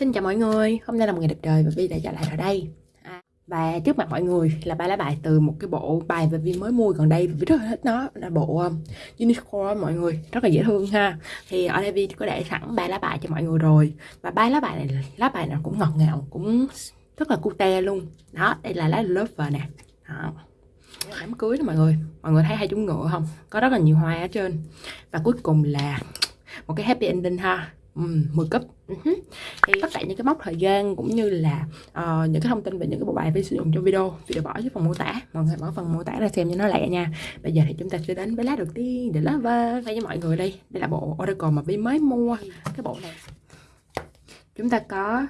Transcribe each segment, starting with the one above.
Xin chào mọi người, hôm nay là một ngày đẹp trời và Vi đã trở lại ở đây. À, Và trước mặt mọi người là ba lá bài từ một cái bộ bài mà Vi mới mua gần đây Vi rất là thích nó là bộ um, Unicorn mọi người, rất là dễ thương ha. Thì ở đây Vi có để sẵn ba lá bài cho mọi người rồi Và ba lá bài này, lá bài nào cũng ngọt ngào, cũng rất là cute luôn. Đó, đây là lá lover nè. Đó. Đám cưới đó mọi người mọi người thấy hai chúng ngựa không? Có rất là nhiều hoa ở trên. Và cuối cùng là một cái happy ending ha um, 10 cấp. Uh-huh. thì tất cả những cái mốc thời gian cũng như là uh, những cái thông tin về những cái bộ bài vi sử dụng trong video Vi đều bỏ dưới phần mô tả. Mọi người mở phần mô tả ra xem cho nó lẹ nha. Bây giờ thì chúng ta sẽ đến với lá đầu tiên để lá va với mọi người đây. Đây là bộ Oracle mà Vi mới mua. Cái bộ này. Chúng ta có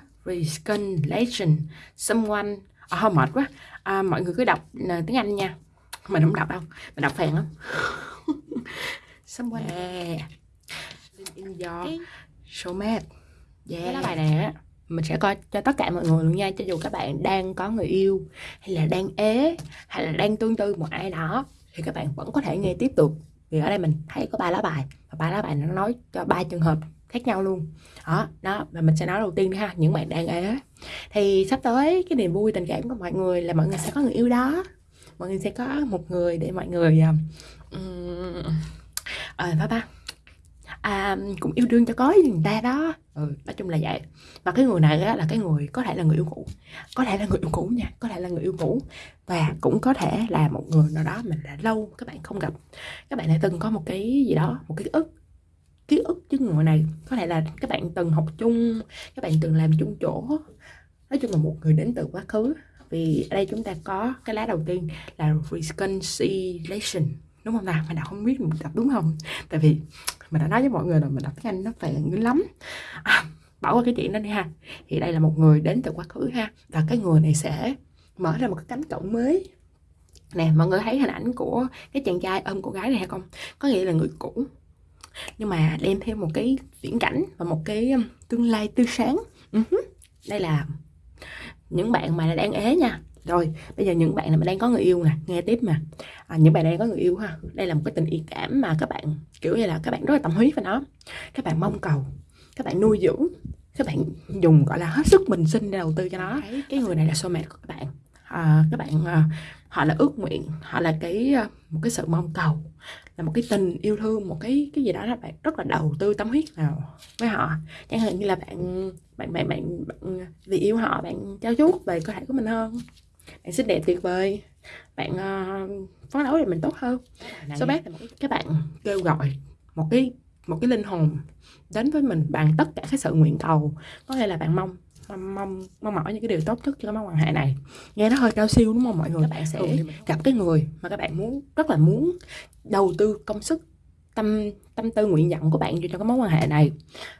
Legend. Someone. À, không mệt quá. À, mọi người cứ đọc uh, tiếng Anh nha. Mình không đọc đâu. Mình đọc phèn lắm. Someone. Yeah. in your showmate yeah. cái lá bài này á. Mình sẽ coi cho tất cả mọi người luôn nha cho dù các bạn đang có người yêu hay là đang ế hay là đang tương tư một ai đó thì các bạn vẫn có thể nghe tiếp tục. Vì ở đây mình thấy có ba lá bài và ba lá bài nó nói cho ba trường hợp khác nhau luôn. Đó đó và mình sẽ nói đầu tiên ha những bạn đang ế. Thì sắp tới cái niềm vui tình cảm của mọi người là mọi người sẽ có người yêu đó. Mọi người sẽ có một người để mọi người um, à, sao ta à, cũng yêu đương cho có với người ta đó. Ừ, nói chung là vậy. Và cái người này á, là cái người có thể là người yêu cũ. Có thể là người yêu cũ nha có thể là người yêu cũ. Và cũng có thể là một người nào đó mình đã lâu các bạn không gặp. Các bạn đã từng có một cái gì đó một cái ức ký ức với người này có thể là các bạn từng học chung các bạn từng làm chung chỗ. Nói chung là một người đến từ quá khứ. Vì ở đây chúng ta có cái lá đầu tiên là reconciliation đúng không nào? Mình đọc không biết mình đọc đúng không? Tại vì mình đã nói với mọi người là mình đọc tiếng anh nó phèn dữ lắm. À, bỏ qua cái chuyện đó đi ha. Thì đây là một người đến từ quá khứ ha. Và cái người này sẽ mở ra một cái cánh cổng mới. Nè mọi người thấy hình ảnh của cái chàng trai ôm cô gái này hay không? Có nghĩa là người cũ. Nhưng mà đem thêm một cái viễn cảnh và một cái um, tương lai tươi sáng. Uh-huh. đây là những bạn mà đang ế nha rồi bây giờ những bạn mà đang có người yêu nè nghe tiếp mà à, những bạn đang có người yêu ha. Đây là một cái tình yêu cảm mà các bạn kiểu như là các bạn rất là tâm huyết với nó. Các bạn mong cầu các bạn nuôi dưỡng các bạn dùng gọi là hết sức mình sinh để đầu tư cho nó. Cái người này là soulmate của các bạn. À, các bạn à, họ là ước nguyện họ là cái à, một cái sự mong cầu là một cái tình yêu thương một cái cái gì đó là bạn rất là đầu tư tâm huyết vào với họ. Chẳng hạn như là bạn bạn bạn bạn, bạn vì yêu họ bạn trao chuốt về cơ thể của mình hơn bạn xinh đẹp tuyệt vời. Bạn uh, phấn đấu để mình tốt hơn. Số bác là một các bạn kêu gọi một cái một cái linh hồn đến với mình bằng tất cả cái sự nguyện cầu. Có nghĩa là bạn mong mong mong mong mỏi những cái điều tốt nhất cho cái mối quan hệ này. Nghe nó hơi cao siêu đúng không mọi người? Các bạn sẽ gặp cái người mà các bạn muốn rất là muốn đầu tư công sức tâm tâm tư nguyện vọng của bạn cho cái mối quan hệ này.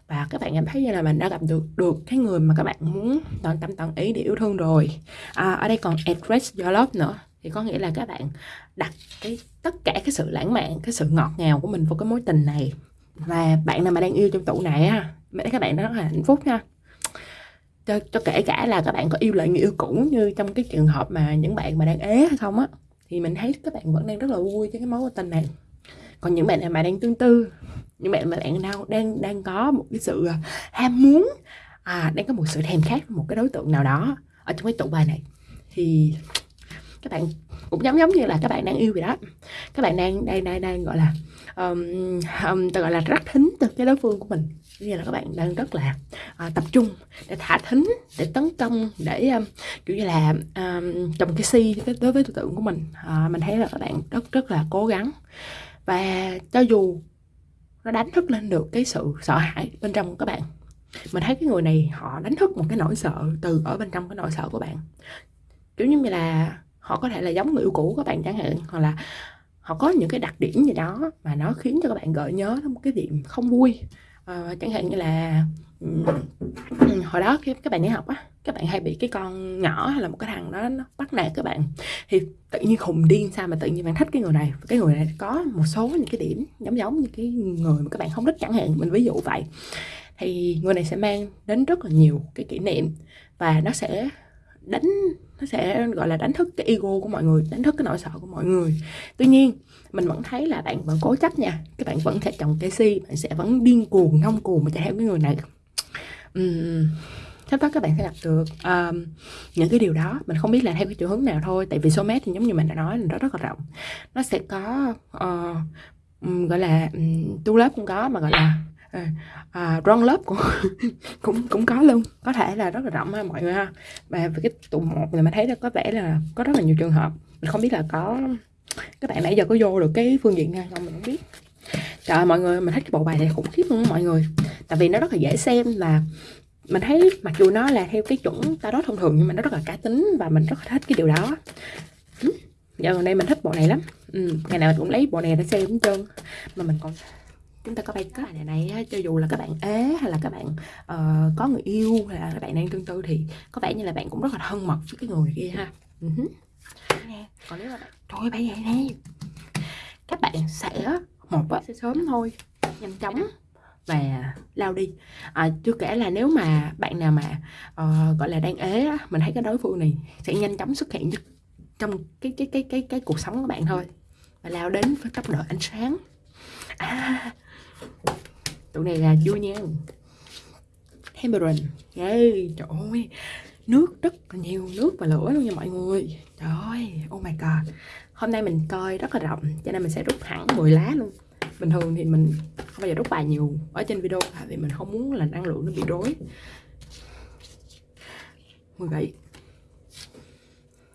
Và các bạn cảm thấy như là mình đã gặp được được cái người mà các bạn muốn toàn tâm toàn ý để yêu thương rồi. À, ở đây còn address your love nữa. Thì có nghĩa là các bạn đặt cái tất cả cái sự lãng mạn cái sự ngọt ngào của mình vào cái mối tình này. Và bạn nào mà đang yêu trong tủ này á các bạn rất là hạnh phúc nha. Cho, cho kể cả là các bạn có yêu lại người yêu cũ như trong cái trường hợp mà những bạn mà đang ế hay không á thì mình thấy các bạn vẫn đang rất là vui với cái mối tình này còn những bạn nào mà đang tương tư những bạn mà bạn nào đang đang có một cái sự à, ham muốn à đang có một sự thèm khát một cái đối tượng nào đó ở trong cái tụ bài này thì các bạn cũng giống giống như là các bạn đang yêu vậy đó. Các bạn đang đang đang, đang gọi là um, um, gọi là rất thính từ cái đối phương của mình. Như là các bạn đang rất là uh, tập trung để thả thính để tấn công để um, kiểu như là um, trồng cái si đối với đối tượng của mình. Uh, mình thấy là các bạn rất rất là cố gắng và cho dù nó đánh thức lên được cái sự sợ hãi bên trong các bạn, mình thấy cái người này họ đánh thức một cái nỗi sợ từ ở bên trong cái nỗi sợ của bạn. Kiểu như là họ có thể là giống người yêu cũ của bạn chẳng hạn, hoặc là họ có những cái đặc điểm gì đó mà nó khiến cho các bạn gợi nhớ đến một cái điểm không vui à, chẳng hạn như là hồi đó khi các bạn đi học á các bạn hay bị cái con nhỏ hay là một cái thằng đó nó bắt nạt các bạn. Thì tự nhiên khùng điên sao mà tự nhiên bạn thích cái người này? Cái người này có một số những cái điểm giống giống như cái người mà các bạn không thích chẳng hạn mình ví dụ vậy. Thì người này sẽ mang đến rất là nhiều cái kỷ niệm và nó sẽ đánh nó sẽ gọi là đánh thức cái ego của mọi người đánh thức cái nỗi sợ của mọi người. Tuy nhiên mình vẫn thấy là bạn vẫn cố chấp nha. Các bạn vẫn sẽ trồng cây si bạn sẽ vẫn điên cuồng ngông cuồng mà chạy theo cái người này. Uhm, sắp tới các bạn sẽ gặp được. Um, những cái điều đó mình không biết là theo cái chiều hướng nào thôi tại vì số mét thì giống như mình đã nói là nó rất là rộng. Nó sẽ có uh, gọi là um, tu lớp cũng có mà gọi là ờ, ờ, à, uh, run lớp cũng cũng cũng có luôn. Có thể là rất là rộng ha mọi người ha. Và về cái tụ một thì mình thấy là có vẻ là có rất là nhiều trường hợp. Mình không biết là có các bạn nãy giờ có vô được cái phương diện này không mình không biết. Trời ơi, mọi người mình thích cái bộ bài này khủng khiếp luôn mọi người. Tại vì nó rất là dễ xem và mình thấy mặc dù nó là theo cái chuẩn tarot thông thường nhưng mà nó rất là cá tính và mình rất là thích cái điều đó. Ừ, giờ gần đây mình thích bộ này lắm. Ừ, ngày nào mình cũng lấy bộ này để xem hết trơn. Mà mình còn chúng ta có bay cái này này cho dù là các bạn ế hay là các bạn uh, có người yêu hay là các bạn đang tương tư thì có vẻ như là bạn cũng rất là thân mật với cái người kia ha. Ừ uh-huh. còn nếu mà trời bay vậy nè các bạn sẽ một sẽ sớm thôi. Nhanh chóng. Và lao đi. À, chưa kể là nếu mà bạn nào mà uh, gọi là đang ế á, mình thấy cái đối phương này sẽ nhanh chóng xuất hiện trong cái cái cái cái cái cuộc sống của bạn thôi. Và lao đến với tốc độ ánh sáng. À, tụi này là vui nha. Temperance yeah, trời ơi nước rất là nhiều nước và lửa luôn nha mọi người. Trời ơi oh my god. Hôm nay mình coi rất là rộng cho nên mình sẽ rút hẳn 10 lá luôn. Bình thường thì mình không bao giờ rút bài nhiều ở trên video tại vì mình không muốn là năng lượng nó bị rối. 17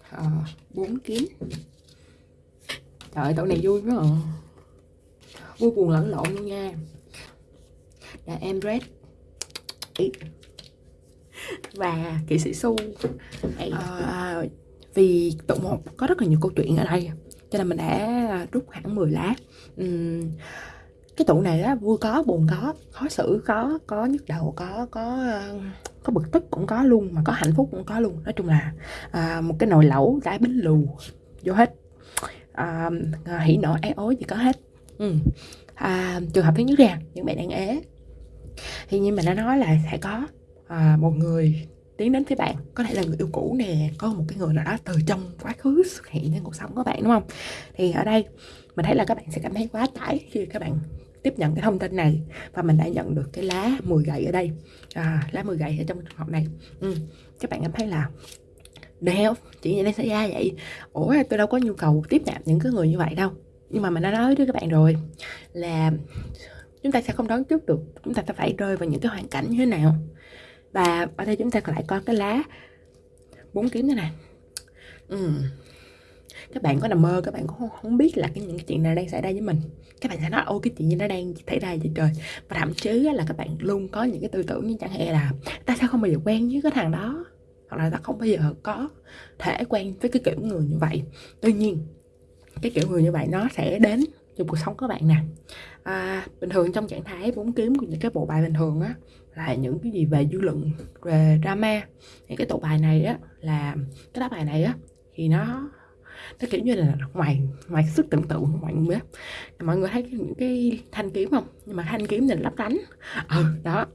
à, 4 kiếm. Trời ơi tổ này vui quá à. Vui buồn lẫn lộn luôn nha. Là em red. Ít và kỹ sĩ su. À, vì tụ một có rất là nhiều câu chuyện ở đây cho nên mình đã rút hẳn 10 lá. Uhm, cái tụ này á vui có buồn có khó xử có có nhức đầu có có có bực tức cũng có luôn mà có hạnh phúc cũng có luôn. Nói chung là à, một cái nồi lẩu đá bánh lù vô hết. À, hỉ nộ ái ối gì có hết. Ừ. à, trường hợp thứ nhất ra những bạn đang ế. Thì như mình đã nói là sẽ có à, một người tiến đến với bạn. Có thể là người yêu cũ nè có một cái người nào đó từ trong quá khứ xuất hiện trong cuộc sống của bạn đúng không? Thì ở đây mình thấy là các bạn sẽ cảm thấy quá tải khi các bạn tiếp nhận cái thông tin này và mình đã nhận được cái lá 10 gậy ở đây. À, lá 10 gậy ở trong trường hợp này. Ừ. các bạn cảm thấy là đeo chỉ vậy xảy ra vậy. Ủa tôi đâu có nhu cầu tiếp nhận những cái người như vậy đâu. Nhưng mà mình đã nói với các bạn rồi là chúng ta sẽ không đoán trước được chúng ta sẽ phải rơi vào những cái hoàn cảnh như thế nào và ở đây chúng ta lại có cái lá bốn kiếm thế này ừ. các bạn có nằm mơ các bạn cũng không, không biết là cái những cái chuyện này đang xảy ra với mình. Các bạn sẽ nói ô cái chuyện gì nó đang xảy ra vậy trời? Và thậm chí là các bạn luôn có những cái tư tưởng như chẳng hạn là ta sẽ không bao giờ quen với cái thằng đó? Hoặc là ta không bao giờ có thể quen với cái kiểu người như vậy. Tuy nhiên cái kiểu người như vậy nó sẽ đến trong cuộc sống của bạn nè. À, bình thường trong trạng thái bốn kiếm của những cái bộ bài bình thường á là những cái gì về dư luận về drama. Thì cái tụ bài này á là cái đáp bài này á thì nó nó kiểu như là ngoài ngoài sức tưởng tượng mọi người biết mọi người thấy những cái thanh kiếm không? Nhưng mà thanh kiếm này lấp lánh. Ừ đó.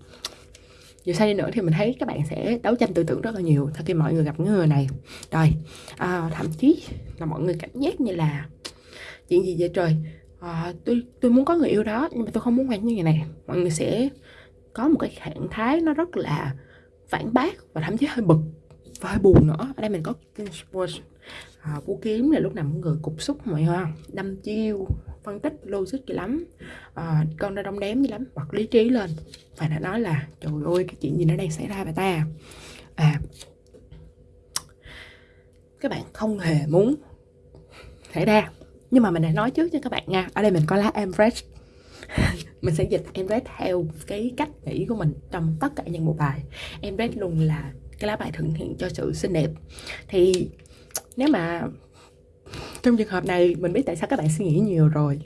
Dù sao đi nữa thì mình thấy các bạn sẽ đấu tranh tư tưởng rất là nhiều sau khi mọi người gặp những người này. Rồi à, thậm chí là mọi người cảm giác như là chuyện gì vậy trời? À, tôi tôi muốn có người yêu đó nhưng mà tôi không muốn quen như người này. Mọi người sẽ có một cái trạng thái nó rất là phản bác và thậm chí hơi bực và hơi buồn nữa. Ở đây mình có à, vũ kiếm là lúc nào mọi người cục xúc mọi người đâm chiêu phân tích logic gì lắm à, con ra đông đếm gì lắm bật lý trí lên. Và đã nói là trời ơi cái chuyện gì nó đang xảy ra vậy ta? À các bạn không hề muốn xảy ra nhưng mà mình đã nói trước cho các bạn nha. Ở đây mình có lá Empress mình sẽ dịch em Empress theo cái cách nghĩ của mình trong tất cả những bộ bài. Em Empress luôn là cái lá bài thực hiện cho sự xinh đẹp. Thì nếu mà trong trường hợp này mình biết tại sao các bạn suy nghĩ nhiều rồi.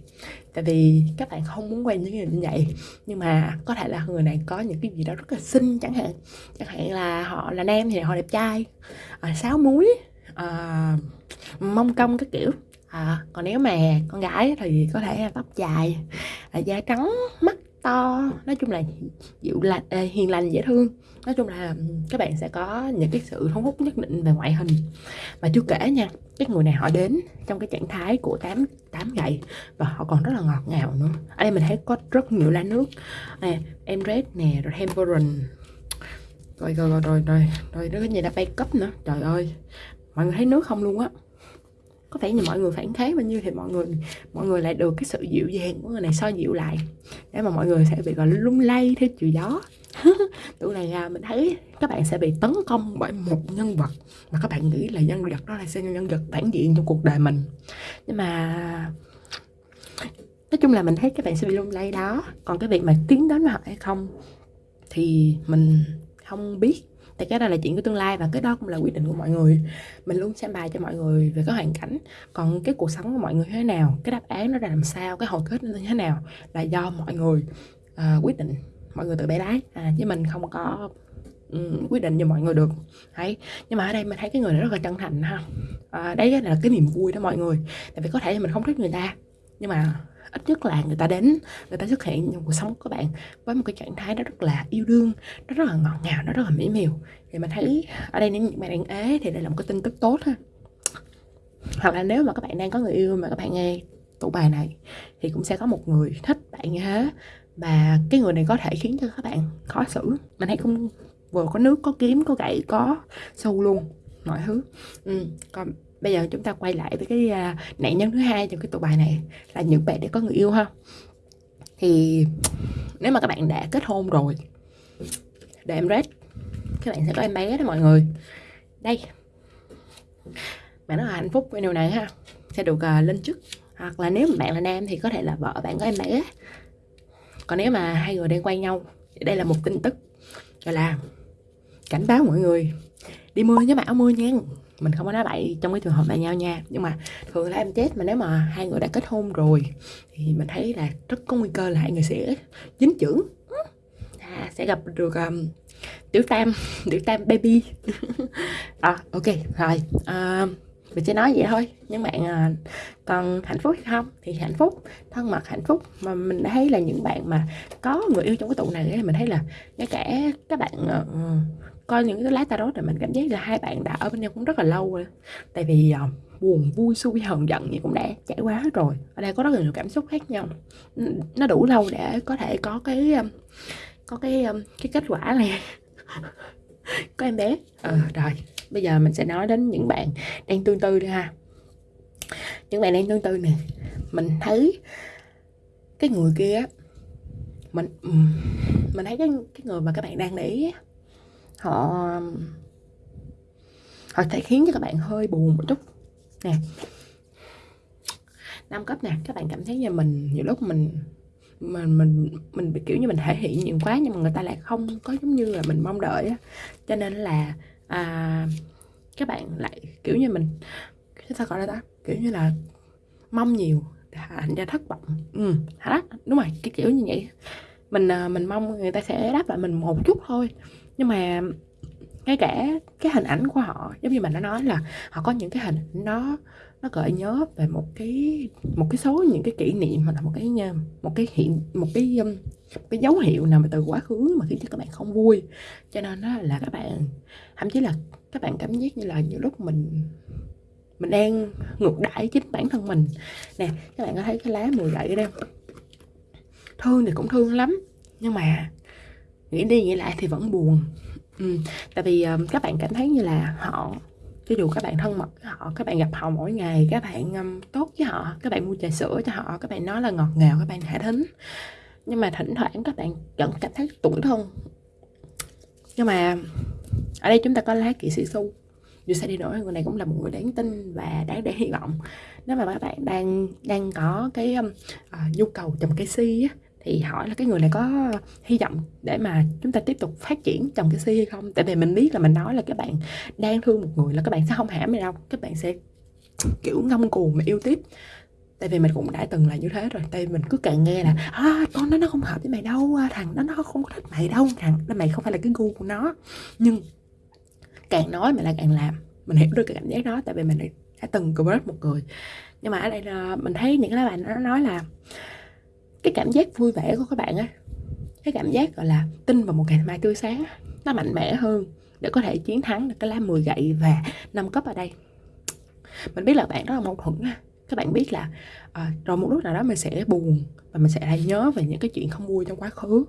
Tại vì các bạn không muốn quen những người như vậy. Nhưng mà có thể là người này có những cái gì đó rất là xinh chẳng hạn. Chẳng hạn là họ là nam thì họ đẹp trai. À, sáo muối à, mông công các kiểu à, còn nếu mà con gái thì có thể là tóc dài là da trắng mắt to nói chung là dịu lành à, hiền lành dễ thương nói chung là các bạn sẽ có những cái sự thu hút nhất định về ngoại hình Mà chưa kể nha cái người này họ đến trong cái trạng thái của tám tám gậy và họ còn rất là ngọt ngào nữa ở đây mình thấy có rất nhiều lá nước nè em red nè rồi temperance rồi rồi rồi rồi rồi rồi nó cái gì đã bay cấp nữa trời ơi mọi người thấy nước không luôn á có vẻ như mọi người phản kháng bao nhiêu thì mọi người mọi người lại được cái sự dịu dàng của người này so dịu lại. Để mà mọi người sẽ bị gọi lung lay theo chiều gió. Tụi này à, mình thấy các bạn sẽ bị tấn công bởi một nhân vật mà các bạn nghĩ là nhân vật đó là sẽ nhân vật phản diện trong cuộc đời mình. Nhưng mà nói chung là mình thấy các bạn sẽ bị lung lay đó. Còn cái việc mà tiến đến họ hay không thì mình không biết tại cái đó là chuyện của tương lai và cái đó cũng là quyết định của mọi người. Mình luôn xem bài cho mọi người về cái hoàn cảnh còn cái cuộc sống của mọi người thế nào cái đáp án nó ra làm sao cái hồi kết nó như thế nào là do mọi người uh, quyết định mọi người tự bẻ lái à, chứ mình không có um, quyết định cho mọi người được. Đấy nhưng mà ở đây mình thấy cái người này rất là chân thành ha. À, đấy là cái niềm vui đó mọi người. Tại vì có thể mình không thích người ta nhưng mà ít nhất là người ta đến, người ta xuất hiện trong cuộc sống của bạn với một cái trạng thái đó rất là yêu đương, nó rất là ngọt ngào, nó rất là mỹ miều. Thì mình thấy ở đây nếu những bạn đang ế thì đây là một cái tin tức tốt ha. Hoặc là nếu mà các bạn đang có người yêu mà các bạn nghe tụ bài này, thì cũng sẽ có một người thích bạn như thế và cái người này có thể khiến cho các bạn khó xử. Mình thấy cũng vừa có nước, có kiếm, có gậy, có sâu luôn, mọi thứ. Ừ. còn bây giờ chúng ta quay lại với cái uh, nạn nhân thứ hai trong cái tụ bài này là những bạn đã có người yêu ha. Thì nếu mà các bạn đã kết hôn rồi để em rate các bạn sẽ có em bé đó mọi người. Đây. Bạn rất là hạnh phúc với điều này ha. Sẽ được uh, lên chức. Hoặc là nếu mà bạn là nam thì có thể là vợ bạn có em bé. Còn nếu mà hai người đang quay nhau thì đây là một tin tức. Gọi là cảnh báo mọi người. Đi mưa nhớ mặc áo mưa nha mình không có nói bậy trong cái trường hợp này nhau nha. Nhưng mà thường là em chết mà nếu mà hai người đã kết hôn rồi thì mình thấy là rất có nguy cơ là hai người sẽ dính chưởng. À, sẽ gặp được um, tiểu tam tiểu tam baby. À, ok rồi à, mình sẽ nói vậy thôi. Những bạn à, còn hạnh phúc hay không? Thì hạnh phúc thân mật hạnh phúc. Mà mình thấy là những bạn mà có người yêu trong cái tụ này thì mình thấy là ngay cả các bạn uh, coi những cái lá tarot này mình cảm giác là hai bạn đã ở bên nhau cũng rất là lâu rồi. Tại vì uh, buồn vui xui hờn giận gì cũng đã trải qua hết rồi. Ở đây có rất là nhiều cảm xúc khác nhau. Nó đủ lâu để có thể có cái um, có cái um, cái kết quả này. Có em bé. Ờ rồi bây giờ mình sẽ nói đến những bạn đang tương tư đi ha. Những bạn đang tương tư nè mình thấy cái người kia mình mình thấy cái cái người mà các bạn đang để ý họ họ thể khiến cho các bạn hơi buồn một chút. Nè. Năm cấp nè các bạn cảm thấy như mình nhiều lúc mình mình mình mình bị kiểu như mình thể hiện nhiều quá nhưng mà người ta lại không có giống như là mình mong đợi á. Cho nên là à, các bạn lại kiểu như mình cái sao gọi là ta? Kiểu như là mong nhiều thành ra thất vọng. Ừ hả đúng rồi cái kiểu như vậy. Mình à, mình mong người ta sẽ đáp lại mình một chút thôi nhưng mà ngay cả cái hình ảnh của họ, giống như mình đã nói là họ có những cái hình nó nó gợi nhớ về một cái một cái số những cái kỷ niệm hoặc là một cái một cái hiện, một cái um, một cái dấu hiệu nào mà từ quá khứ mà khiến cho các bạn không vui. Cho nên đó là các bạn, thậm chí là các bạn cảm giác như là nhiều lúc mình mình đang ngược đãi chính bản thân mình. Nè, các bạn có thấy cái lá mùi gậy ở đây thương thì cũng thương lắm, nhưng mà nghĩ đi nghĩ lại thì vẫn buồn. Ừ. tại vì um, các bạn cảm thấy như là họ cho dù các bạn thân mật với họ các bạn gặp họ mỗi ngày các bạn um, tốt với họ các bạn mua trà sữa cho họ các bạn nói là ngọt ngào các bạn hạ thính. Nhưng mà thỉnh thoảng các bạn vẫn cảm thấy tủi thân. Nhưng mà ở đây chúng ta có lá kỵ sĩ su dù sao đi nữa người này cũng là một người đáng tin và đáng để hy vọng. Nếu mà các bạn đang đang có cái um, uh, nhu cầu trồng cây si á thì hỏi là cái người này có hy vọng để mà chúng ta tiếp tục phát triển trong cái si hay không? Tại vì mình biết là mình nói là các bạn đang thương một người là các bạn sẽ không hãm mày đâu. Các bạn sẽ kiểu ngông cuồng mà yêu tiếp. Tại vì mình cũng đã từng là như thế rồi. Tại vì mình cứ càng nghe là à, con nó nó không hợp với mày đâu à, thằng nó nó không có thích mày đâu thằng đó mày không phải là cái gu của nó. Nhưng càng nói mày lại càng làm. Mình hiểu được cái cảm giác đó tại vì mình đã từng crush một người. Nhưng mà ở đây là mình thấy những cái bạn nó nói là cái cảm giác vui vẻ của các bạn á cái cảm giác gọi là tin vào một ngày mai tươi sáng nó mạnh mẽ hơn để có thể chiến thắng được cái lá 10 gậy và năm cấp ở đây. Mình biết là bạn rất là mâu thuẫn các bạn biết là à, rồi một lúc nào đó mình sẽ buồn và mình sẽ lại nhớ về những cái chuyện không vui trong quá khứ.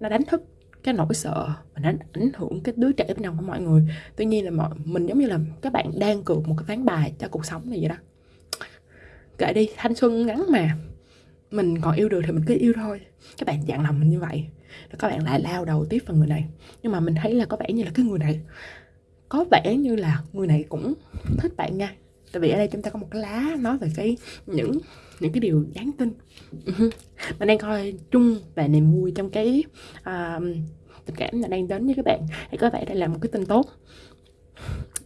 Nó đánh thức cái nỗi sợ và nó ảnh hưởng cái đứa trẻ bên trong của mọi người. Tuy nhiên là mọi mình giống như là các bạn đang cược một cái ván bài cho cuộc sống này vậy đó. Kệ đi thanh xuân ngắn mà mình còn yêu được thì mình cứ yêu thôi. Các bạn dặn lòng mình như vậy rồi các bạn lại lao đầu tiếp vào người này. Nhưng mà mình thấy là có vẻ như là cái người này có vẻ như là người này cũng thích bạn nha. Tại vì ở đây chúng ta có một cái lá nói về cái những những cái điều đáng tin. Ừ mình đang coi chung về niềm vui trong cái uh, tình cảm là đang đến với các bạn. Thì có vẻ đây là một cái tin tốt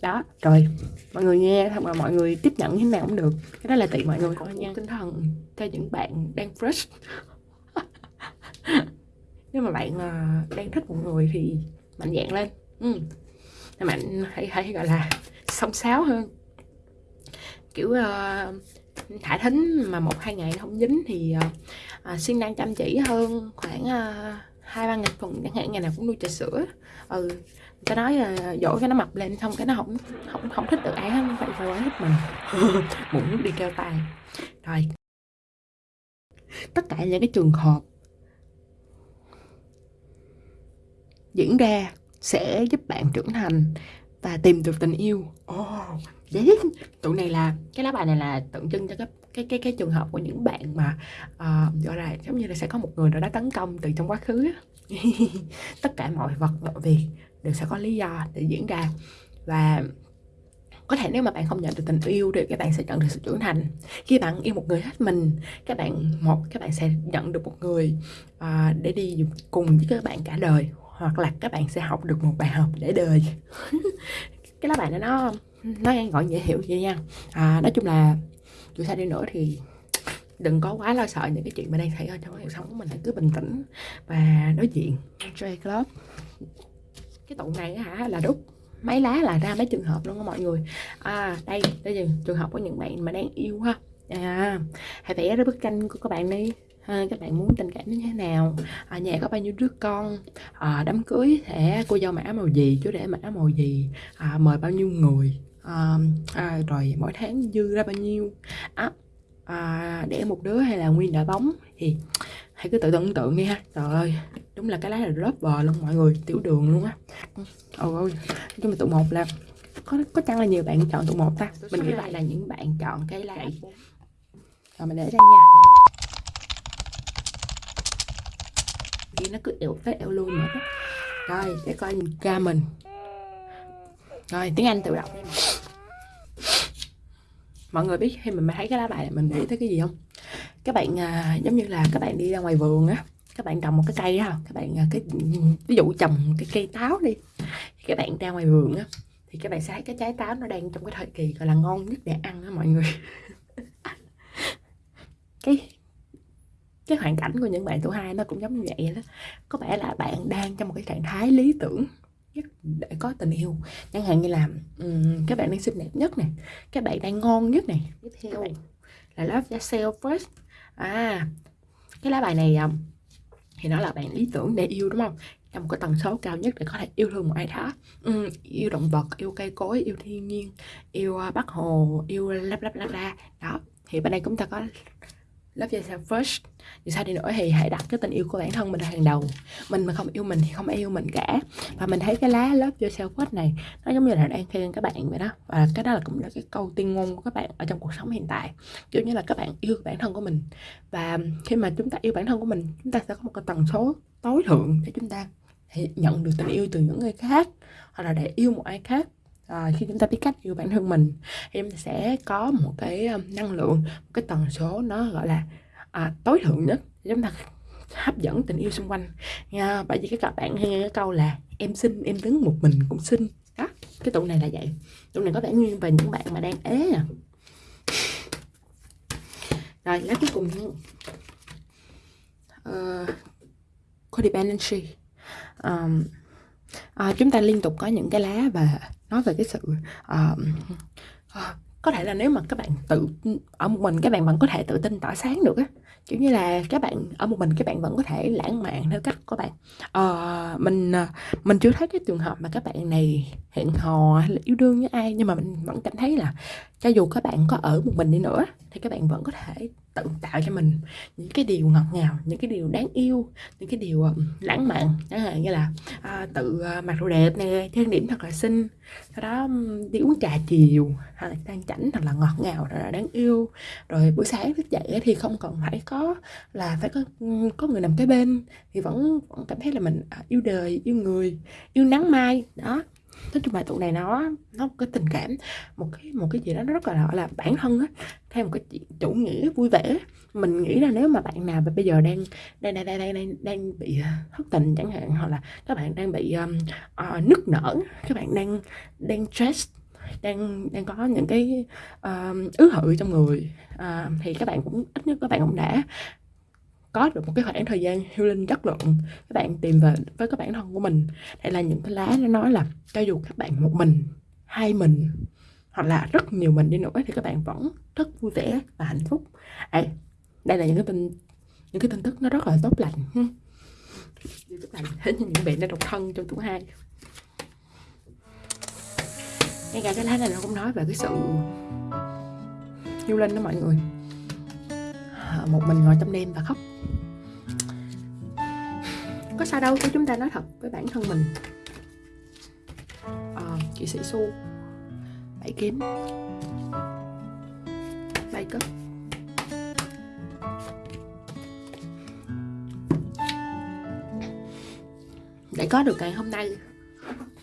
đó. Rồi mọi người nghe hoặc là mọi người tiếp nhận như thế nào cũng được. Cái đó là tùy mọi người. Thôi nha. Tinh thần cho những bạn đang fresh. Nếu mà bạn uh, đang thích một người thì mạnh dạn lên. Ừ. mạnh hãy hãy gọi là song sáo hơn. Kiểu uh, thả thính mà một hai ngày không dính thì uh, uh, siêng năng chăm chỉ hơn khoảng hai ba ngày tuần. Chẳng hạn ngày nào cũng nuôi trà sữa. Ừ cái nói là ờ, dỗ cái nó mập lên xong cái nó không không không thích được ai hết vậy phải quá thích mình. Muốn đi kêu tay rồi. Tất cả những cái trường hợp diễn ra sẽ giúp bạn trưởng thành và tìm được tình yêu. Oh, đấy tụi này là cái lá bài này là tượng trưng cho cái cái cái cái trường hợp của những bạn mà uh, gọi là giống như là sẽ có một người nào đó tấn công từ trong quá khứ tất cả mọi vật mọi việc đều sẽ có lý do để diễn ra. Và có thể nếu mà bạn không nhận được tình yêu thì các bạn sẽ nhận được sự trưởng thành. Khi bạn yêu một người hết mình các bạn một các bạn sẽ nhận được một người uh, để đi cùng với các bạn cả đời hoặc là các bạn sẽ học được một bài học để đời. Cái lá bài này nó nó ngắn gọn dễ hiểu vậy nha. À, nói chung là dù sao đi nữa thì đừng có quá lo sợ những cái chuyện mà đang xảy ra trong cuộc sống của mình. Hãy cứ bình tĩnh và đối diện. Joy Club cái tụ này hả là đúc mấy lá là ra mấy trường hợp luôn á mọi người. À đây đây là trường hợp của những bạn mà đang yêu ha. À, hãy vẽ ra bức tranh của các bạn đi. À, các bạn muốn tình cảm như thế nào? À, nhà có bao nhiêu đứa con? À, đám cưới sẽ cô dâu mã màu gì chú rể mã màu gì? À, mời bao nhiêu người? À, à, rồi mỗi tháng dư ra bao nhiêu? À, à, để một đứa hay là nguyên đội bóng thì hãy cứ tự tưởng tượng đi ha. Trời ơi đúng là cái lá là lớp bờ luôn mọi người tiểu đường luôn á. Ôi ôi nhưng mà tụ một là có có chăng là nhiều bạn chọn tụ một ta? Mình nghĩ vậy là những bạn chọn cái lá rồi mình để đây nha. Kia nó cứ eo tới eo lui nữa. Rồi để coi ca mình. Rồi tiếng anh tự đọc mọi người biết khi mình thấy cái lá bài mình nghĩ tới cái gì không? Các bạn à, giống như là các bạn đi ra ngoài vườn á các bạn trồng một cái cây đó các bạn à, cái ví dụ trồng cái cây táo đi các bạn ra ngoài vườn á thì các bạn sẽ thấy cái trái táo nó đang trong cái thời kỳ gọi là ngon nhất để ăn đó mọi người. Cái cái hoàn cảnh của những bạn tuổi hai nó cũng giống như vậy đó. Có vẻ là bạn đang trong một cái trạng thái lý tưởng nhất để có tình yêu. Chẳng hạn như là um, các bạn đang xinh đẹp nhất này các bạn đang ngon nhất này tiếp theo. là love yourself first. À cái lá bài này um, thì nó là bạn lý tưởng để yêu đúng không? Trong một cái tần số cao nhất để có thể yêu thương một ai đó. Ừ, yêu động vật yêu cây cối yêu thiên nhiên yêu à, bắc hồ yêu lắp lắp lắp ra đó thì bên đây chúng ta có love yourself first. Vì sao đi nữa thì hãy đặt cái tình yêu của bản thân mình hàng đầu. Mình mà không yêu mình thì không ai yêu mình cả. Và mình thấy cái lá love yourself first này, nó giống như là đang khen các bạn vậy đó. Và cái đó là cũng là cái câu tiên ngôn của các bạn ở trong cuộc sống hiện tại. Kiểu như là các bạn yêu bản thân của mình. Và khi mà chúng ta yêu bản thân của mình, chúng ta sẽ có một cái tần số tối thượng để chúng ta nhận được tình yêu từ những người khác, hoặc là để yêu một ai khác à, khi chúng ta biết cách yêu bản thân mình thì chúng ta sẽ có một cái ờ, năng lượng một cái tần số nó gọi là à, tối thượng nhất để chúng ta hấp dẫn tình yêu xung quanh. Nha bởi vì cái các bạn nghe cái câu là em xinh em đứng một mình cũng xinh. Đó cái tụ này là vậy. Tụ này có vẻ nguyên về những bạn mà đang ế à. Rồi lá cuối cùng uh, codependency um, à, chúng ta liên tục có những cái lá và nói về cái sự uh, uh, có thể là nếu mà các bạn tự ở một mình các bạn vẫn có thể tự tin tỏa sáng được á. Kiểu như là các bạn ở một mình các bạn vẫn có thể lãng mạn theo cách của bạn. Uh, mình mình chưa thấy cái trường hợp mà các bạn này hẹn hò hay là yêu đương với ai nhưng mà mình vẫn cảm thấy là cho dù các bạn có ở một mình đi nữa thì các bạn vẫn có thể tự tạo cho mình những cái điều ngọt ngào những cái điều đáng yêu những cái điều lãng mạn. Chẳng hạn như là à, tự à, mặc đồ đẹp nè trang điểm thật là xinh sau đó đi uống trà chiều hay là tan chảnh thật là ngọt ngào thật là đáng yêu. Rồi buổi sáng thức dậy thì không cần phải có là phải có có người nằm kế bên thì vẫn vẫn cảm thấy là mình à, yêu đời yêu người yêu nắng mai. Đó nói chung bài tụ này nó nó có tình cảm một cái một cái gì đó nó rất là gọi là bản thân á theo một cái chủ nghĩa vui vẻ. Mình nghĩ là nếu mà bạn nào mà bây giờ đang đang đang đang đang, đang bị thất tình chẳng hạn hoặc là các bạn đang bị um, uh, nức nở các bạn đang đang stress đang đang có những cái uh, ứ hự trong người uh, thì các bạn cũng ít nhất các bạn cũng đã có được một cái khoảng thời gian healing chất lượng các bạn tìm về với các bản thân của mình. Đây là những cái lá nó nói là cho dù các bạn một mình hai mình hoặc là rất nhiều mình đi nữa thì các bạn vẫn rất vui vẻ và hạnh phúc. À, đây là những cái tin những cái tin tức nó rất là tốt lành các bạn thế như những bạn đang độc thân trong tuổi hai. Ngay cả cái lá này nó cũng nói về cái sự healing đó mọi người. À, một mình ngồi trong đêm và khóc. Có sao đâu chứ chúng ta nói thật với bản thân mình. À, chị sĩ xu bảy kiếm. Bảy cấp để có được ngày hôm nay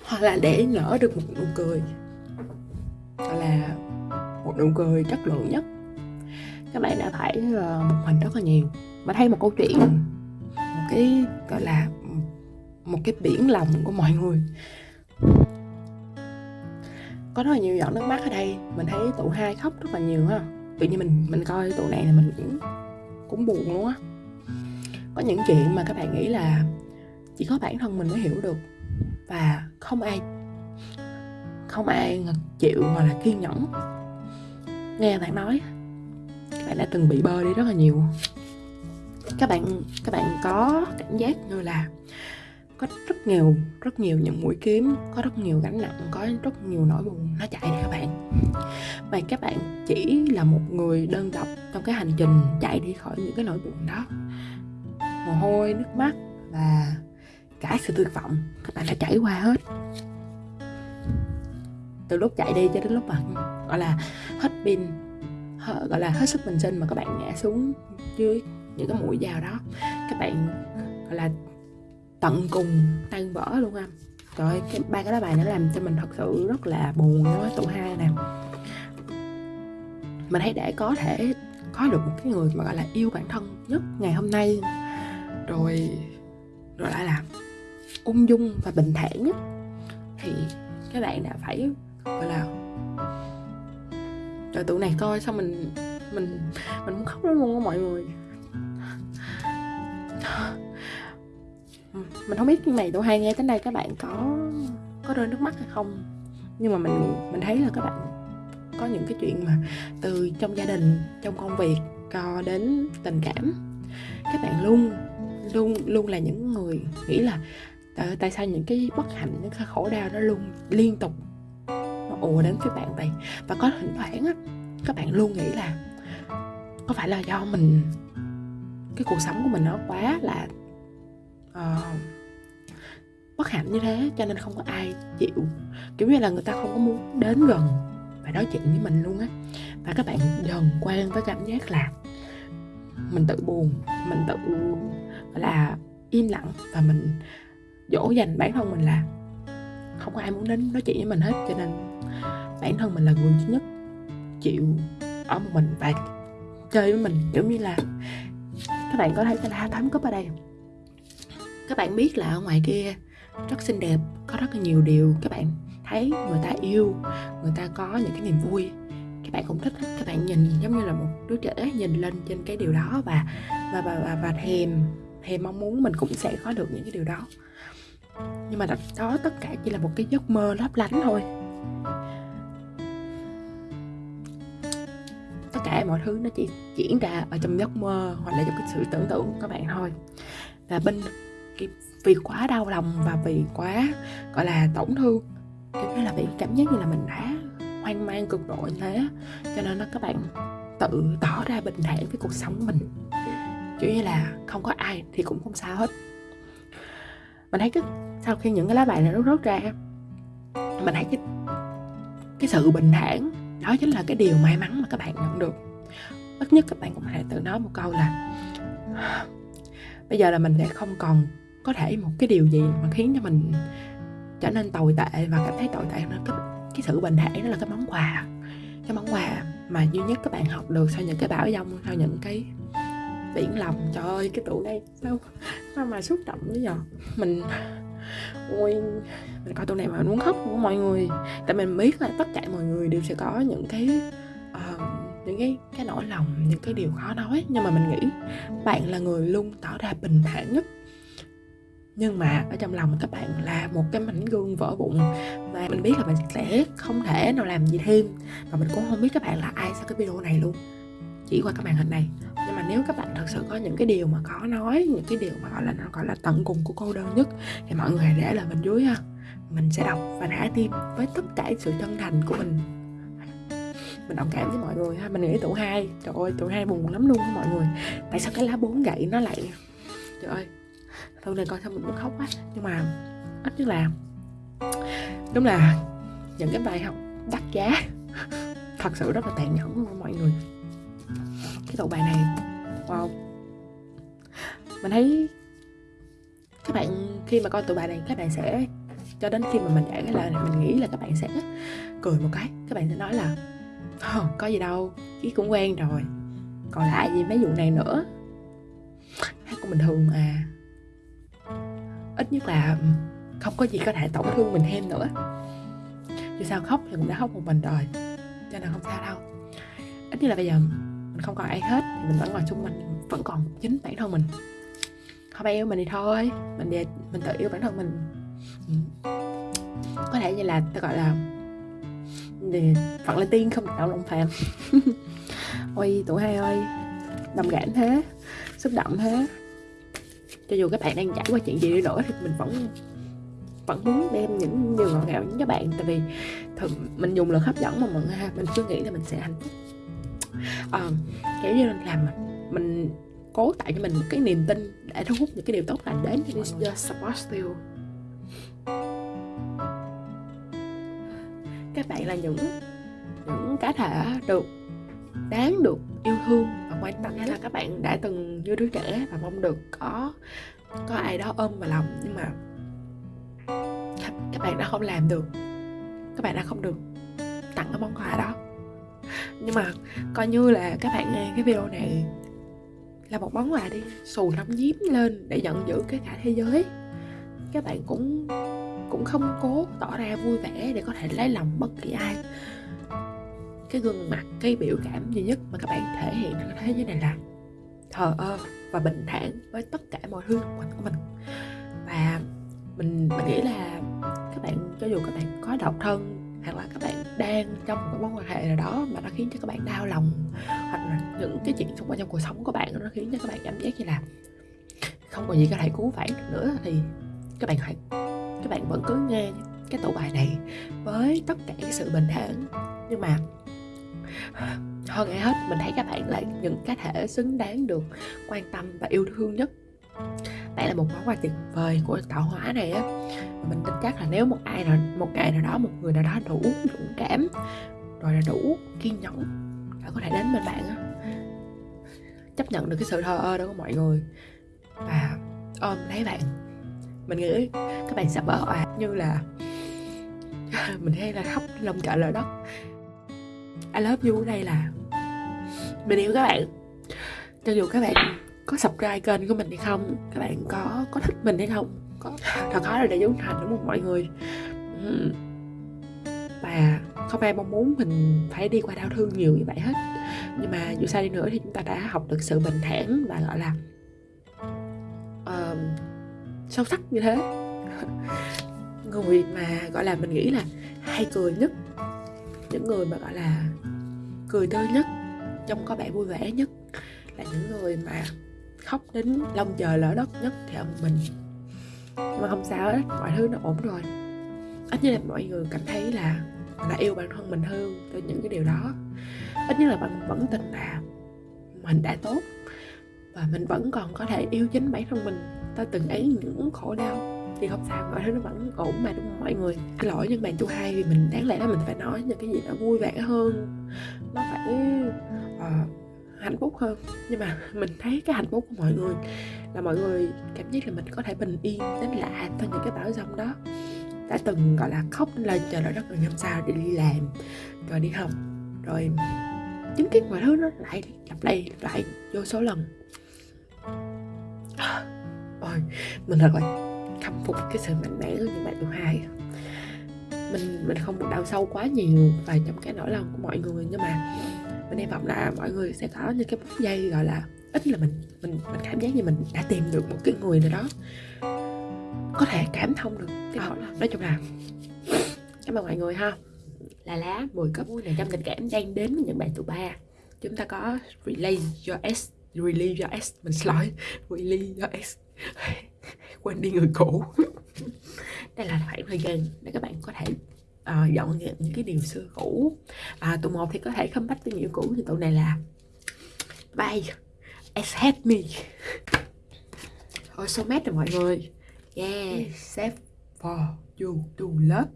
hoặc là để nở được một nụ cười hoặc là một nụ cười chất lượng nhất các bạn đã phải một ờ, mình rất là nhiều. Mà thấy một câu chuyện, một cái, gọi là, một cái biển lòng của mọi người. Có rất là nhiều giọt nước mắt ở đây. Mình thấy tụ hai khóc rất là nhiều ha tự nhiên mình mình coi tụ này là mình cũng cũng buồn luôn á. Có những chuyện mà các bạn nghĩ là chỉ có bản thân mình mới hiểu được và không ai không ai chịu hoặc là kiên nhẫn. Nghe bạn nói bạn đã từng bị bơ đi rất là nhiều. Các bạn các bạn có cảm giác như là có rất nhiều rất nhiều những mũi kiếm, có rất nhiều gánh nặng, có rất nhiều nỗi buồn nó chạy đi các bạn. Và các bạn chỉ là một người đơn độc trong cái hành trình chạy đi khỏi những cái nỗi buồn đó. Mồ hôi, nước mắt và cả sự tuyệt vọng, các bạn đã trải qua hết. Từ lúc chạy đi cho đến lúc mà, gọi là, hết pin Ờ, gọi là hết sức bình sinh mà các bạn ngã xuống dưới những cái mũi dao đó. Các bạn, gọi là, tận cùng tan vỡ luôn anh trời cái ba cái lá bài nó làm cho mình thật sự rất là buồn quá tụ hai nè. Mình thấy để có thể có được một cái người mà, gọi là, yêu bản thân nhất ngày hôm nay. Rồi rồi lại là ung dung và bình thản nhất thì các bạn đã phải, gọi là rồi tụi này coi xong mình mình mình muốn khóc lắm luôn á mọi người. Mình không biết cái này tụi hai nghe tới đây các bạn có có rơi nước mắt hay không. Nhưng mà mình mình thấy là các bạn có những cái chuyện mà từ trong gia đình trong công việc cho đến tình cảm. Các bạn luôn luôn luôn là những người nghĩ là tại, sao những cái bất hạnh những cái khổ đau nó luôn liên tục ùa đến phía bạn vậy và có thỉnh thoảng á các bạn luôn nghĩ là có phải là do mình cái cuộc sống của mình nó quá là uh, bất hạnh như thế cho nên không có ai chịu. Kiểu như là người ta không có muốn đến gần và nói chuyện với mình luôn á. Và các bạn dần quen với cảm giác là mình tự buồn mình tự là im lặng và mình dỗ dành bản thân mình là không có ai muốn đến nói chuyện với mình hết cho nên bản thân mình là người duy nhất chịu ở một mình và chơi với mình giống như là các bạn có thấy cái lá thám cúp ở đây các bạn biết là ở ngoài kia rất xinh đẹp có rất là nhiều điều. Các bạn thấy người ta yêu người ta có những cái niềm vui. Các bạn cũng thích các bạn nhìn giống như là một đứa trẻ nhìn lên trên cái điều đó và và và và, và thèm thèm mong muốn mình cũng sẽ có được những cái điều đó nhưng mà đó tất cả chỉ là một cái giấc mơ lấp lánh thôi. Tất cả mọi thứ nó chỉ diễn ra ở trong giấc mơ hoặc là trong cái sự tưởng tượng của các bạn thôi. Và bên cái vì quá đau lòng và vì quá, gọi là, tổn thương, kiểu như là bị cảm giác như là mình đã hoang mang cực độ như thế, cho nên nó các bạn tự tỏ ra bình thản với cuộc sống mình. Kiểu như là không có ai thì cũng không sao hết mình thấy cái sau khi những cái lá bài này nó rớt ra mình thấy cái cái sự bình thản đó chính là cái điều may mắn mà các bạn nhận được. Ít nhất các bạn cũng hãy tự nói một câu là bây giờ là mình sẽ không còn có thể một cái điều gì mà khiến cho mình trở nên tồi tệ và cảm thấy tồi tệ nữa. Cái, cái sự bình thản đó là cái món quà. Cái món quà mà duy nhất các bạn học được sau những cái bão dông sau những cái biển lòng. Trời ơi cái tụ đây sao sao mà xúc động bây giờ mình ôi mình coi tụ này mà muốn khóc của mọi người. Tại mình biết là tất cả mọi người đều sẽ có những cái uh, những cái cái nỗi lòng những cái điều khó nói. Nhưng mà mình nghĩ bạn là người luôn tỏ ra bình thản nhất. Nhưng mà ở trong lòng các bạn là một cái mảnh gương vỡ bụng và mình biết là mình sẽ không thể nào làm gì thêm. Và mình cũng không biết các bạn là ai sau cái video này luôn. Chỉ qua cái màn hình này nhưng mà nếu các bạn thật sự có những cái điều mà có nói, những cái điều mà gọi là, nó gọi là tận cùng của cô đơn nhất, thì mọi người hãy để lại bên dưới ha. Mình sẽ đọc và thả tim với tất cả sự chân thành của mình. Mình đồng cảm với mọi người ha. Mình nghĩ tụ hai, trời ơi tụ hai buồn lắm luôn á mọi người. Tại sao cái lá bốn gậy nó lại, trời ơi thôi này coi sao mình muốn khóc á nhưng mà ít nhất là, đúng là những cái bài học đắt giá. Thật sự rất là tàn nhẫn luôn mọi người cái tụ bài này. Wow. Mình thấy các bạn khi mà coi tụ bài này các bạn sẽ cho đến khi mà mình giải cái lời này mình nghĩ là các bạn sẽ cười một cái. Các bạn sẽ nói là oh, có gì đâu chí cũng quen rồi. Còn lại gì mấy vụ này nữa? Hát cũng bình thường mà ít nhất là ừ, không có gì có thể tổn thương mình thêm nữa. Dù sao khóc thì cũng đã khóc một mình rồi cho nên không sao đâu. Ít nhất là bây giờ mình không còn ai hết, thì mình vẫn ngồi chung mình, vẫn còn chính bản thân mình. Không ai yêu mình thì thôi, mình để mình tự yêu bản thân mình. Có thể như là ta gọi là để phận là tiên không đạo lòng phàm ôi, tụi hai ơi, đồng cảm thế, xúc động thế. Cho dù các bạn đang trải qua chuyện gì đi nữa thì mình vẫn vẫn muốn đem những điều ngọt ngào đến các bạn. Tại vì thường mình dùng lực hấp dẫn mà mọi người ha, mình chưa nghĩ là mình sẽ hạnh phúc à, kiểu như làm mình cố tạo cho mình một cái niềm tin để thu hút những cái điều tốt lành đến cho mọi người support you các bạn là những những cá thể được đáng được yêu thương và quan tâm hay là các bạn đã từng như đứa trẻ và mong được có có ai đó ôm vào lòng. Nhưng mà các bạn đã không làm được. Các bạn đã không được tặng cái món quà đó nhưng mà coi như là các bạn nghe cái video này là một món quà đi. Xù lông nhím lên để giận dữ cái cả thế giới. Các bạn cũng cũng không cố tỏ ra vui vẻ để có thể lấy lòng bất kỳ ai. Cái gương mặt, cái biểu cảm duy nhất mà các bạn thể hiện trong thế giới này là thờ ơ và bình thản với tất cả mọi thứ xung quanh của mình. Và mình mình nghĩ là các bạn, cho dù các bạn có độc thân hoặc là các bạn đang trong một mối quan hệ nào đó mà nó khiến cho các bạn đau lòng, hoặc là những cái chuyện xung quanh trong cuộc sống của bạn nó khiến cho các bạn cảm giác như là không còn gì có thể cứu vãn được nữa, thì các bạn hãy, các bạn vẫn cứ nghe cái tủ bài này với tất cả cái sự bình thản. Nhưng mà hơn ai hết, mình thấy các bạn là những cá thể xứng đáng được quan tâm và yêu thương nhất đây là một món quà tuyệt vời của tạo hóa này á. Mình tin chắc là nếu một ai nào, một ngày nào đó, một người nào đó đủ dũng cảm, rồi là đủ kiên nhẫn đã có thể đến bên bạn á. Chấp nhận được cái sự thờ ơ đó của mọi người. Và ôm lấy bạn. Mình nghĩ các bạn sẽ bỡ òa như là mình hay là khóc lòng chợ lời đất. I love you ở đây là mình yêu các bạn. Cho dù các bạn có subscribe kênh của mình hay không? Các bạn có có thích mình hay không? Có thật khó là để dấu thành đúng không mọi người? Và không ai mong muốn mình phải đi qua đau thương nhiều như vậy hết. Nhưng mà dù sao đi nữa thì chúng ta đã học được sự bình thản và gọi là uh, sâu sắc như thế. Người mà gọi là mình nghĩ là hay cười nhất những người mà gọi là cười tươi nhất trông có vẻ vui vẻ nhất là những người mà khóc đến lông trời lỡ đất nhất thì ông mình. Nhưng mà không sao hết mọi thứ nó ổn rồi. Ít nhất là mọi người cảm thấy là đã yêu bản thân mình hơn từ những cái điều đó. Ít nhất là bạn vẫn tin là mình đã tốt. Và mình vẫn còn có thể yêu chính bản thân mình ta từng ấy những khổ đau. Thì không sao mọi thứ nó vẫn ổn mà đúng không mọi người? Cái lỗi nhưng bạn tu hai thì mình đáng lẽ là mình phải nói những cái gì nó vui vẻ hơn. Nó phải uh, hạnh phúc hơn. Nhưng mà mình thấy cái hạnh phúc của mọi người là mọi người cảm giác là mình có thể bình yên, đến lạ theo những cái bão giông đó. Đã từng, gọi là, khóc lên chờ đợi rất là năm sao để đi làm, rồi đi học, rồi chứng kiến mọi thứ nó lại lặp lại lại vô số lần. Ôi, mình thật là khâm phục cái sự mạnh mẽ của những bạn tuổi hai. Mình mình không đau sâu quá nhiều vào trong cái nỗi lòng của mọi người, nhưng mà mình hy vọng là mọi người sẽ có những cái phút giây gọi là ít là mình mình mình cảm giác như mình đã tìm được một cái người nào đó có thể cảm thông được cái nỗi lòng nói chung là cảm ơn mọi người ha. Là lá 10 cấp này trong tình cảm đang đến với những bạn tuổi ba. Chúng ta có release your S release your S mình xin lỗi release your S. Quên đi người cũ. Đây là khoảng thời gian để các bạn có thể uh, dọn dẹp những cái điều xưa cũ. À, tụ một thì có thể không bắt tình yêu cũ thì tụ này là bye. Accept me. Ôi so mad rồi mọi người. Yeah, save for you to love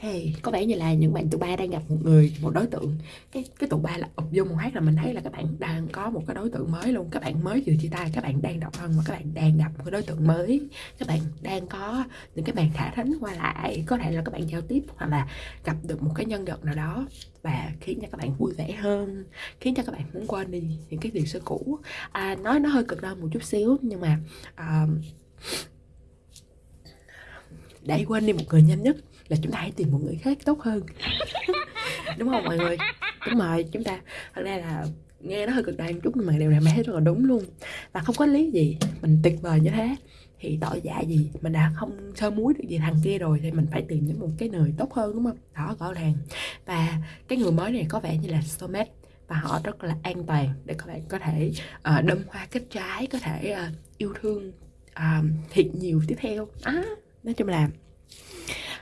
Hey, có vẻ như là những bạn tụ ba đang gặp một người, một đối tượng. Cái cái tụ ba là ụp vô một hát là mình thấy là các bạn đang có một cái đối tượng mới luôn. Các bạn mới vừa chia tay, các bạn đang độc thân và các bạn đang gặp một cái đối tượng mới. Các bạn đang có những cái bàn thả thính qua lại. Có thể là các bạn giao tiếp hoặc là gặp được một cái nhân vật nào đó Và khiến cho các bạn vui vẻ hơn Khiến cho các bạn muốn quên đi những cái điều xưa cũ. À, Nói nó hơi cực đoan một chút xíu Nhưng mà uh, để quên đi một người nhanh nhất là chúng ta hãy tìm một người khác tốt hơn. Đúng không mọi người? Đúng rồi chúng ta thật ra là nghe nó hơi cực đoan chút nhưng mà điều này mình thấy rất là đúng luôn. Và không có lý gì mình tuyệt vời như thế. Thì tội dạ gì mình đã không sơ muối được gì thằng kia rồi thì mình phải tìm những một cái người tốt hơn đúng không? Đó rõ ràng. Và cái người mới này có vẻ như là soulmate và họ rất là an toàn để các bạn có thể uh, đâm hoa kết trái có thể uh, yêu thương uh, thiệt nhiều tiếp theo. À nói chung là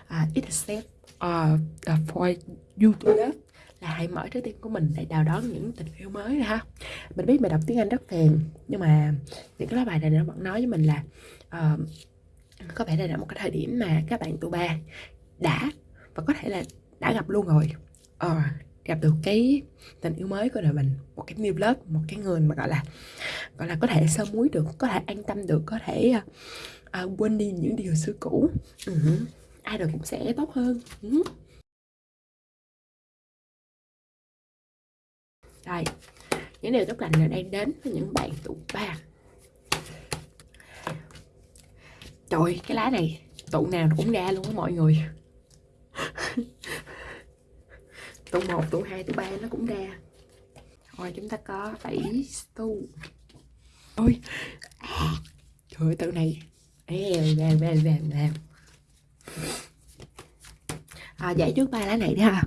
uh, it's a step uh, uh, for you to love là hãy mở trái tim của mình để đào đón những tình yêu mới ha. Mình biết mình đọc tiếng anh rất phèn nhưng mà những cái lá bài này nó vẫn nói với mình là uh, có vẻ đây là một cái thời điểm mà các bạn tụ ba đã và có thể là đã gặp luôn rồi. Uh, gặp được cái tình yêu mới của đời mình một cái new love một cái người mà gọi là gọi là có thể sơ muối được có thể an tâm được có thể ờ, uh, uh, quên đi những điều xưa cũ. Uh-huh. ai rồi cũng sẽ tốt hơn. Uh-huh. đây những điều tốt lành là đang đến với những bạn tụ ba. Trời cái lá này tụ nào cũng ra luôn á mọi người. Tụ một tụ hai tụ ba nó cũng ra. Rồi chúng ta có bảy tu ôi trời ơi tự này Ê, về về về về. À, giải trước ba lá này đi ha.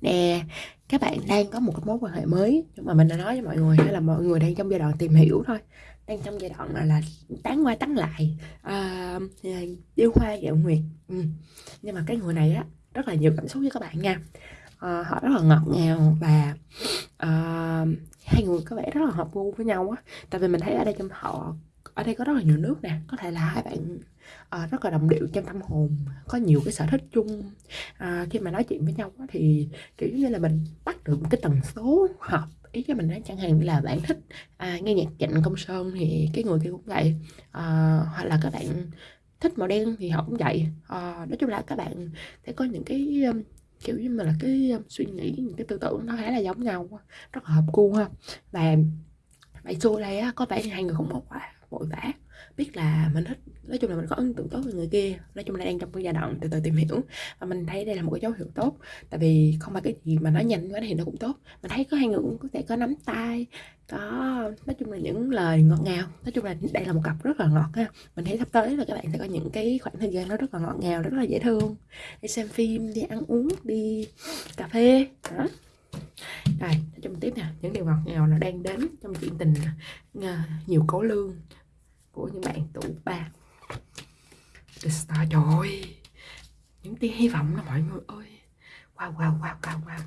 Nè các bạn đang có một cái mối quan hệ mới nhưng mà mình đã nói với mọi người hay là mọi người đang trong giai đoạn tìm hiểu thôi. Đang trong giai đoạn là, là tán qua tán lại. À, yêu hoa dạo nguyệt. Ừ. nhưng mà cái người này á rất là nhiều cảm xúc với các bạn nha. À, họ rất là ngọt ngào và à, hai người có vẻ rất là hợp gu với nhau á. Tại vì mình thấy ở đây trong họ ở đây có rất là nhiều nước nè có thể là hai bạn. Uh, rất là đồng điệu trong tâm hồn có nhiều cái sở thích chung. Uh, khi mà nói chuyện với nhau thì kiểu như là mình bắt được một cái tần số hợp ý cho mình nói chẳng hạn như là bạn thích à, nghe nhạc trịnh công sơn thì cái người kia cũng vậy. À, hoặc là các bạn thích màu đen thì họ cũng vậy. À, nói chung là các bạn sẽ có những cái um, kiểu như mà là cái um, suy nghĩ những cái tư tưởng nó khá là giống nhau rất là hợp gu ha. Và vậy xưa đây á có vẻ như hai người không một quả vội vã. Biết là mình thích nói chung là mình có ấn tượng tốt với người kia, nói chung là đang trong cái giai đoạn từ từ tìm hiểu. Và mình thấy đây là một cái dấu hiệu tốt, tại vì không phải cái gì mà nó nhanh quá thì nó cũng tốt. Mình thấy có hai người cũng có thể có nắm tay, có, nói chung là những lời ngọt ngào. Nói chung là đây là một cặp rất là ngọt ha. Mình thấy sắp tới là các bạn sẽ có những cái khoảng thời gian nó rất là ngọt ngào, rất là dễ thương. Đi xem phim, đi ăn uống, đi cà phê, đó. Rồi trong tiếp nè, những điều ngọt ngào là đang đến trong chuyện tình à, nhiều cấu lương của những bạn tụ ba. The Star, trời ơi, những tia hy vọng đó mọi người ơi. Wow wow wow wow wow.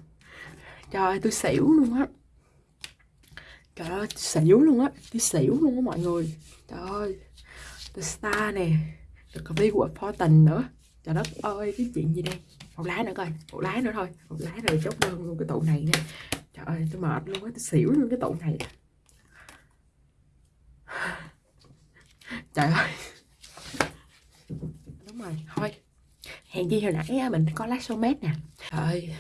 Trời ơi, tôi xỉu luôn á. Trời ơi, tôi xỉu luôn á, tôi xỉu luôn á mọi người. Trời ơi, the star nè được có vi của Fortin nữa. Trời đất ơi, cái chuyện gì đây? Một lá nữa coi, một lá nữa thôi. Một lá rồi chốt đơn luôn cái tụ này nha. Trời ơi, tôi mệt luôn á, tôi xỉu luôn cái tụ này trời ơi. Đúng rồi thôi. Hèn chi hồi nãy mình có lá somet nè. Trời ơi.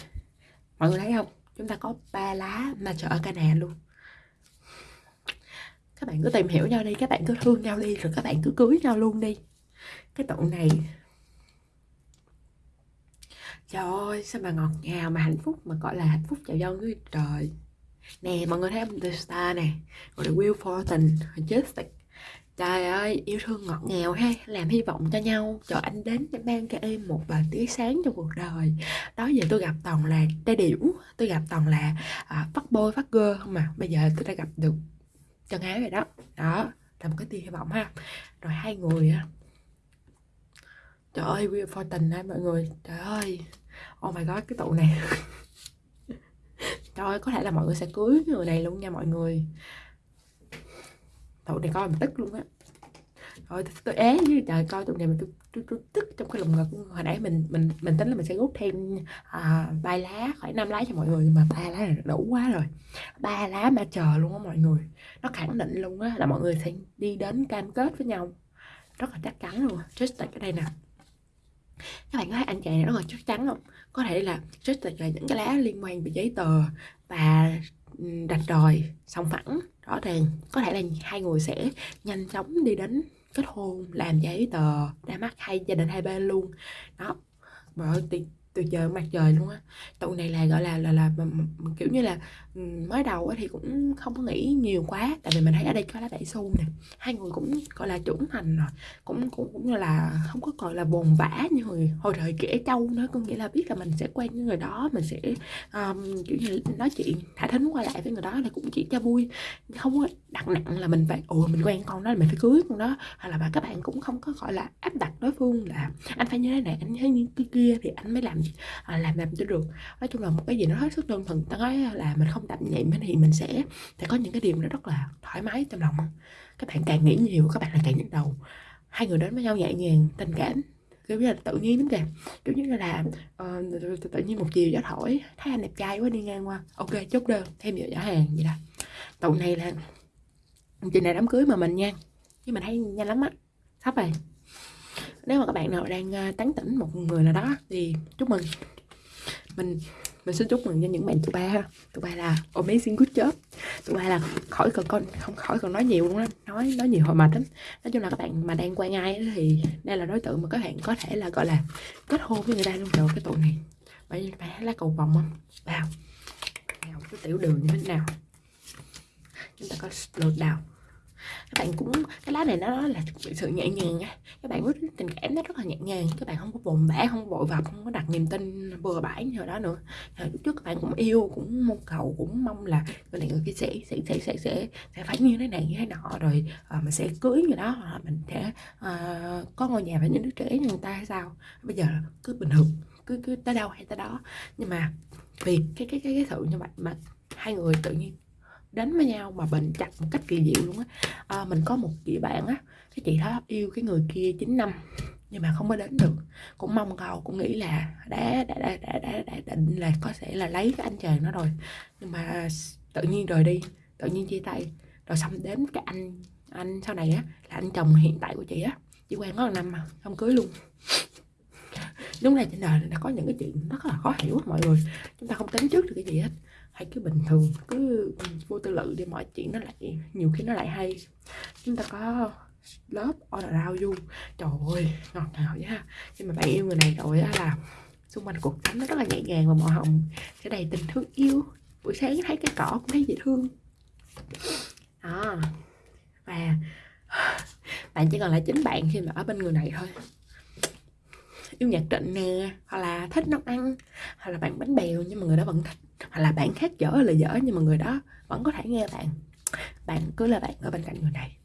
Mọi người thấy không? Chúng ta có ba lá mà chợ ở Canada luôn. Các bạn cứ tìm hiểu nhau đi các bạn cứ thương nhau đi rồi các bạn cứ cưới nhau luôn đi. Cái tụ này. Trời ơi sao mà ngọt ngào mà hạnh phúc mà gọi là hạnh phúc chào dân với trời. Nè mọi người thấy không? The Star nè gọi là Will Fortin Majestic Trời ơi, yêu thương ngọt ngào ha, làm hy vọng cho nhau, cho anh đến để mang cho em một vài tia sáng trong cuộc đời. Đó giờ tôi gặp toàn là trai điểu, tôi gặp toàn là à, phát bôi, phát gơ không mà. Bây giờ tôi đã gặp được chân ái rồi đó. Đó, là một cái tia hy vọng ha. Rồi hai người á. Trời ơi, Will Fortin ha mọi người. Trời ơi, oh my god, cái tụ này. Trời ơi, có thể là mọi người sẽ cưới người này luôn nha mọi người tụi này coi mình tức luôn á. Rồi tôi, tôi ế với trời coi tụi này mình tôi, tôi, tôi tức trong cái lồng ngực. Hồi nãy mình mình mình tính là mình sẽ rút thêm à, ba lá khoảng năm lá cho mọi người nhưng mà ba lá là đủ quá rồi. Ba lá mà chờ luôn á mọi người. Nó khẳng định luôn á là mọi người sẽ đi đến cam kết với nhau. Rất là chắc chắn luôn just tại cái đây nè. Các bạn có thấy anh chàng này rất là chắc chắn không? Có thể là just là những cái lá liên quan về giấy tờ và ừ, đặt rồi song phẳng rõ ràng, có thể là hai người sẽ nhanh chóng đi đến kết hôn, làm giấy tờ, ra mắt hai gia đình hai bên luôn. Đó, bởi từ giờ mặt trời luôn á. Tụi này là gọi là là là, là, kiểu như là mới đầu thì cũng không có nghĩ nhiều quá tại vì mình thấy ở đây có lá đại su nè. Hai người cũng gọi là trưởng thành rồi cũng cũng cũng là không có gọi là bồn vã như người hồi thời kể châu nữa. Có nghĩa là biết là mình sẽ quen với người đó mình sẽ um, kiểu như nói chuyện thả thính qua lại với người đó là cũng chỉ cho vui. Không có đặt nặng là mình phải ồ mình quen con đó là mình phải cưới con đó. Hay là các bạn cũng không có gọi là áp đặt đối phương là anh phải như thế này anh thấy như kia thì anh mới làm à, làm làm cho được. Nói chung là một cái gì nó hết sức đơn thuần ta nói là mình không đậm nhiệm thì mình sẽ sẽ có những cái điều nó rất là thoải mái trong lòng. Các bạn càng nghĩ nhiều các bạn lại càng nhức đầu. Hai người đến với nhau nhẹ nhàng tình cảm kiểu như là tự nhiên lắm kìa. Kiểu như là uh, tự nhiên một chiều gió thổi thấy anh đẹp trai quá đi ngang qua. Ok chốt đơn thêm giờ giỏ hàng vậy đó. Tụi này là chị này đám cưới mà mình nha nhưng mình thấy nhanh lắm á. Sắp rồi nếu mà các bạn nào đang ờ, tán tỉnh một người nào đó thì chúc mừng. Mình mình xin chúc mừng cho những bạn tụi ba tụi ba là amazing good job. Tụi ba là khỏi cần con không khỏi còn nói nhiều luôn á. Nói nói nhiều hồi mệt lắm. Nói chung là các bạn mà đang quen ai thì đây là đối tượng mà các bạn có thể là gọi là kết hôn với người ta luôn rồi cái tụi này. Bởi vì bạn lá cầu vòng không vào. Nào cái tiểu đường như thế nào. Chúng ta có lượt đào các bạn cũng cái lá này nó là sự nhẹ nhàng á các bạn biết tình cảm nó rất là nhẹ nhàng các bạn không có bồn bã không vội vập không có đặt niềm tin bừa bãi như đó nữa. Lúc trước các bạn cũng yêu cũng mong cầu cũng mong là người này người kia sẽ sẽ sẽ sẽ sẽ, sẽ phải như thế này như thế nọ. Rồi à, mình sẽ cưới như đó hoặc mình sẽ à, có ngôi nhà và những đứa trẻ như người ta hay sao. Bây giờ cứ bình thường cứ cứ tới đâu hay tới đó. Nhưng mà vì cái cái cái cái sự như vậy mà hai người tự nhiên đến với nhau mà bền chặt một cách kỳ diệu luôn á. À, mình có một chị bạn á cái chị đó yêu cái người kia 9 năm nhưng mà không có đến được. Cũng mong cầu cũng nghĩ là đã đã đã đã, đã, đã định là có thể là lấy cái anh chàng nó rồi. Nhưng mà tự nhiên rời đi tự nhiên chia tay. Rồi xong đến cái anh anh sau này á là anh chồng hiện tại của chị á. Chị quen có một năm mà không cưới luôn. Đúng là trên đời đã có những cái chuyện rất là khó hiểu mọi người. Chúng ta không tính trước được cái gì hết hay cứ bình thường, cứ vô tư lự đi, mọi chuyện nó lại, nhiều khi nó lại hay. Chúng ta có lớp all around you trời ơi, ngọt ngào nha nhưng mà bạn yêu người này rồi á là xung quanh cuộc sống nó rất là nhẹ nhàng và màu hồng. Sẽ đầy tình thương yêu. Buổi sáng thấy cái cỏ cũng thấy dễ thương. Đó. Và bạn chỉ còn lại chính bạn khi mà ở bên người này thôi. Yêu nhạc trịnh nè, hoặc là thích nấu ăn, hoặc là bạn bánh bèo nhưng mà người đó vẫn thích hoặc là bạn khác dở là dở nhưng mà người đó vẫn có thể nghe bạn. Bạn cứ là bạn ở bên cạnh người này.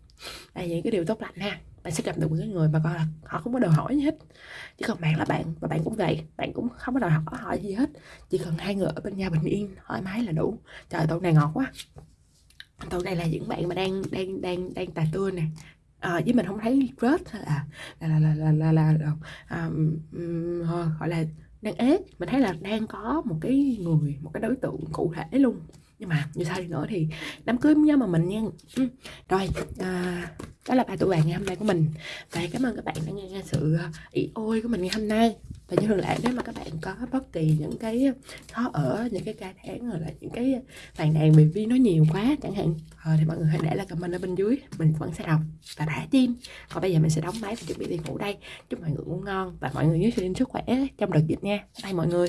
Đây là những cái điều tốt lành ha. Bạn sẽ gặp được một cái người mà coi là họ không có đòi hỏi gì hết. Chỉ cần bạn là bạn và bạn cũng vậy bạn cũng không có đòi hỏi, hỏi gì hết. Chỉ cần hai người ở bên nhau bình yên thoải mái là đủ. Trời tụi này ngọt quá. Tụi này là những bạn mà đang đang đang đang tà tươi nè. À, với mình không thấy rớt là là là là là là, là, là, là um, um, gọi là đang ế mình thấy là đang có một cái người, một cái đối tượng cụ thể luôn nhưng mà như sao đi nữa thì đám cưới nhớ mà mình nha. Ừ. rồi à, đó là bài tụi bạn ngày hôm nay của mình. Và cảm ơn các bạn đã nghe sự à, ý ôi của mình ngày hôm nay. Và như thường lệ nếu mà các bạn có bất kỳ những cái khó ở những cái ca tháng rồi là những cái phàn nàn bị vi nó nhiều quá chẳng hạn à, thì mọi người hãy để lại comment ở bên dưới. Mình vẫn sẽ đọc và thả tim còn bây giờ mình sẽ đóng máy và chuẩn bị đi ngủ đây. Chúc mọi người ngủ ngon và mọi người nhớ giữ sức khỏe trong đợt dịch nha. Bye mọi người.